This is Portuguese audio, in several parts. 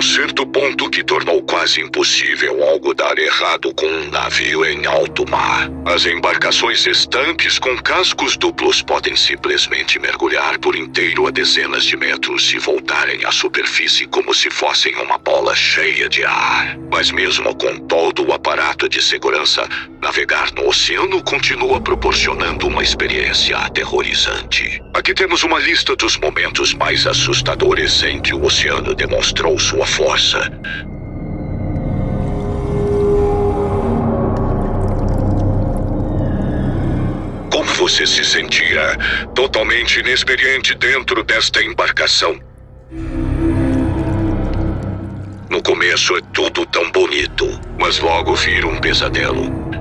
Little ponto que tornou quase impossível algo dar errado com um navio em alto mar. As embarcações estanques com cascos duplos podem simplesmente mergulhar por inteiro a dezenas de metros e voltarem à superfície como se fossem uma bola cheia de ar. Mas mesmo com todo o aparato de segurança, navegar no oceano continua proporcionando uma experiência aterrorizante. Aqui temos uma lista dos momentos mais assustadores em que o oceano demonstrou sua força. Como você se sentia totalmente inexperiente dentro desta embarcação? No começo é tudo tão bonito, mas logo vira um pesadelo.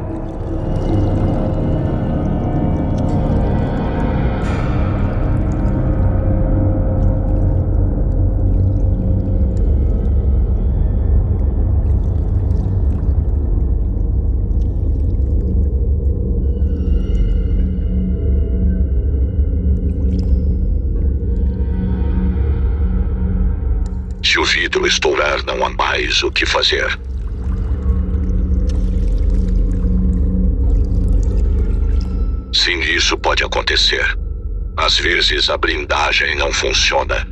Estourar, não há mais o que fazer. Sim, isso pode acontecer. Às vezes a blindagem não funciona.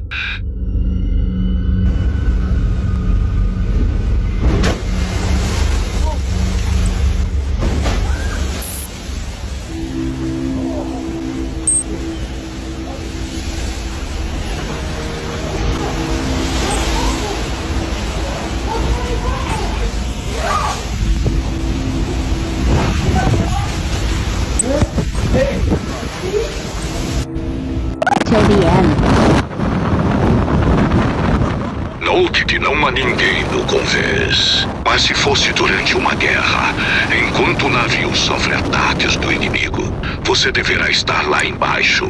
End. Note que não há ninguém no convés. Mas se fosse durante uma guerra, enquanto o navio sofre ataques do inimigo, você deverá estar lá embaixo.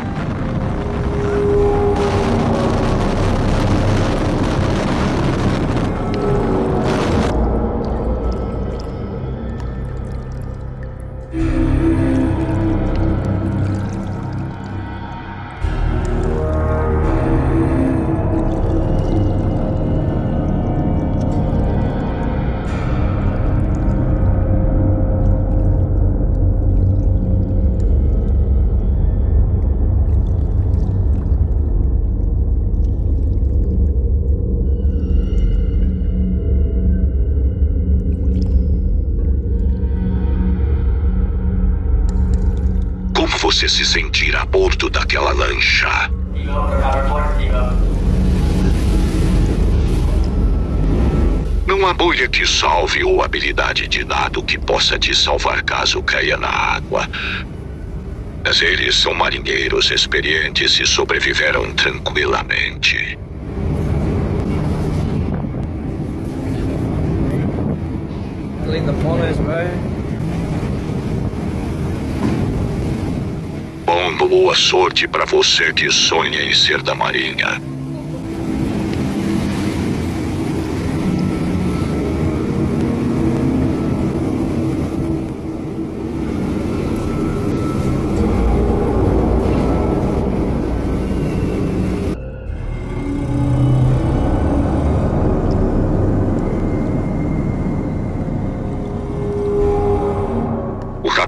Você se sentirá a bordo daquela lancha? Não há bolha que salve ou habilidade de nado que possa te salvar caso caia na água. Mas eles são marinheiros experientes e sobreviveram tranquilamente. Linda Polis, bro. Bom, boa sorte para você que sonha em ser da marinha.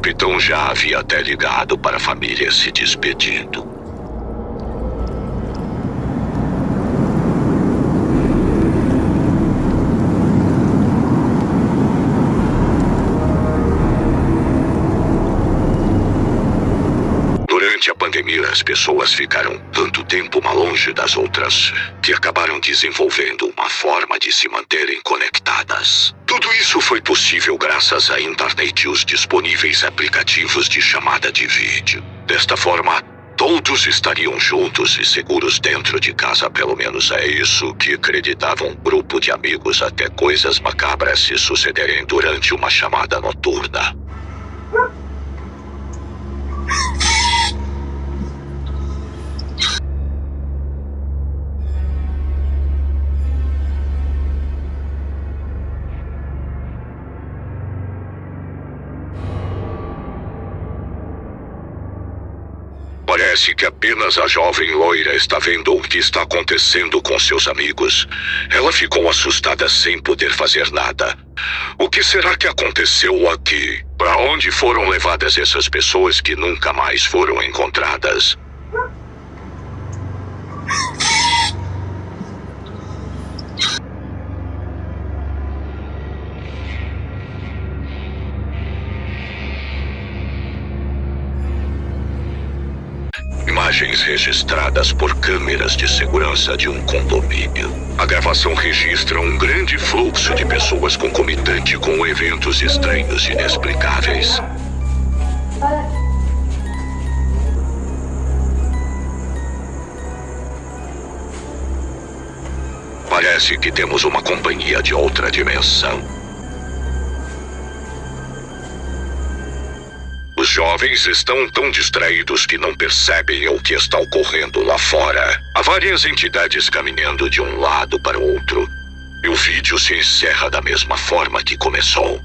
Capitão já havia até ligado para a família se despedindo. A pandemia, as pessoas ficaram tanto tempo uma longe das outras que acabaram desenvolvendo uma forma de se manterem conectadas. Tudo isso foi possível graças à internet e os disponíveis aplicativos de chamada de vídeo. Desta forma, todos estariam juntos e seguros dentro de casa, pelo menos é isso que acreditava um grupo de amigos até coisas macabras se sucederem durante uma chamada noturna. Parece que apenas a jovem loira está vendo o que está acontecendo com seus amigos. Ela ficou assustada sem poder fazer nada. O que será que aconteceu aqui? Para onde foram levadas essas pessoas que nunca mais foram encontradas? Registradas por câmeras de segurança de um condomínio. A gravação registra um grande fluxo de pessoas concomitante com eventos estranhos e inexplicáveis. Parece que temos uma companhia de outra dimensão. Os jovens estão tão distraídos que não percebem o que está ocorrendo lá fora. Há várias entidades caminhando de um lado para o outro. E o vídeo se encerra da mesma forma que começou.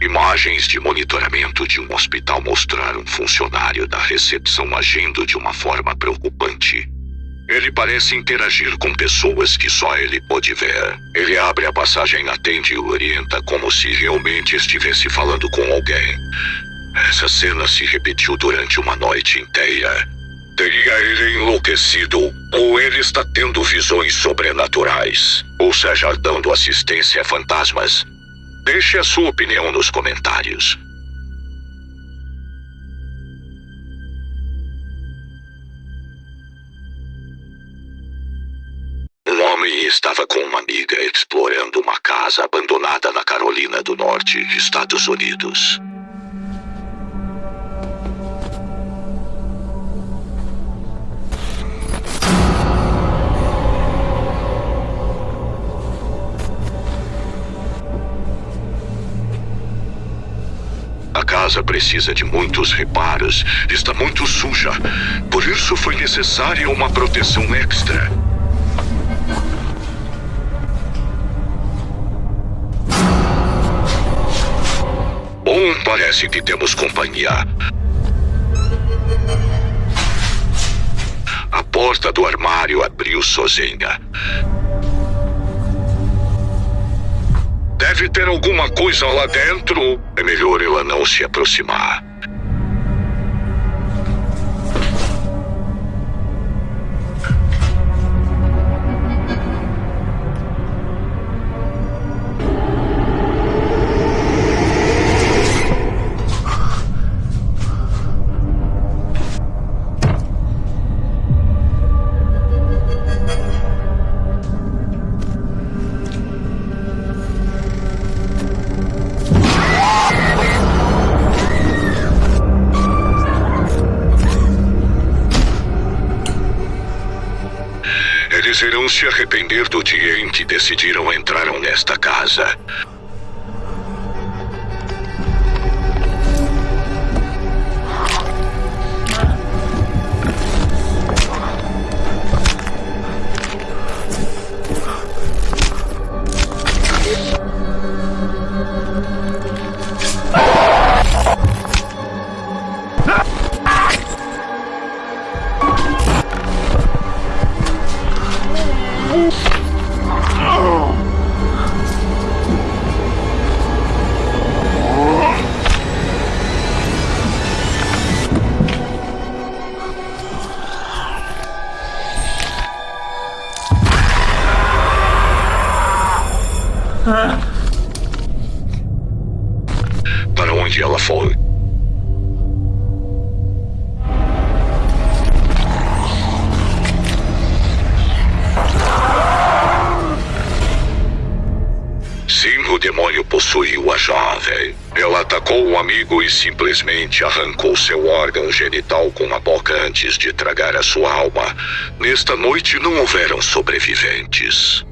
Imagens de monitoramento de um hospital mostraram um funcionário da recepção agindo de uma forma preocupante. Ele parece interagir com pessoas que só ele pode ver. Ele abre a passagem, atende e orienta como se realmente estivesse falando com alguém. Essa cena se repetiu durante uma noite inteira. Teria ele enlouquecido, ou ele está tendo visões sobrenaturais, ou seja, dando assistência a fantasmas. Deixe a sua opinião nos comentários. Explorando uma casa abandonada na Carolina do Norte, Estados Unidos. A casa precisa de muitos reparos, está muito suja. Por isso foi necessária uma proteção extra. Bom, parece que temos companhia. A porta do armário abriu sozinha. Deve ter alguma coisa lá dentro. É melhor ela não se aproximar. Eles irão se arrepender do dia em que decidiram entrar nesta casa. Possuiu a jovem. Ela atacou o amigo e simplesmente arrancou seu órgão genital com a boca antes de tragar a sua alma. Nesta noite não houveram sobreviventes.